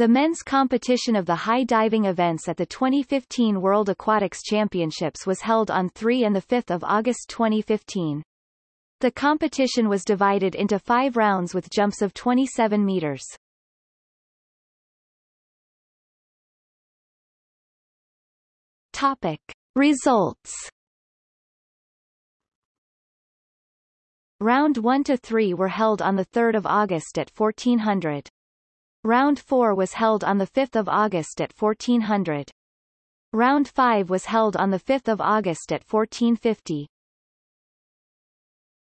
The men's competition of the high diving events at the 2015 World Aquatics Championships was held on 3 and 5 August 2015. The competition was divided into five rounds with jumps of 27 meters. Topic. Results Round 1 to 3 were held on 3 August at 1400. Round 4 was held on 5 August at 1400. Round 5 was held on 5 August at 1450.